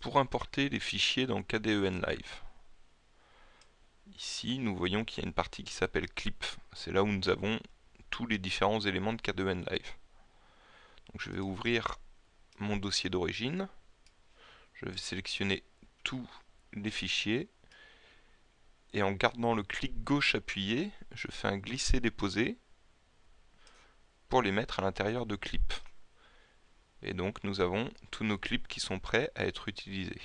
pour importer les fichiers dans KDEN Live. Ici, nous voyons qu'il y a une partie qui s'appelle clip. C'est là où nous avons tous les différents éléments de KDEN Live. Je vais ouvrir mon dossier d'origine. Je vais sélectionner tous les fichiers. Et en gardant le clic gauche appuyé, je fais un glisser-déposer pour les mettre à l'intérieur de clip. Et donc nous avons tous nos clips qui sont prêts à être utilisés.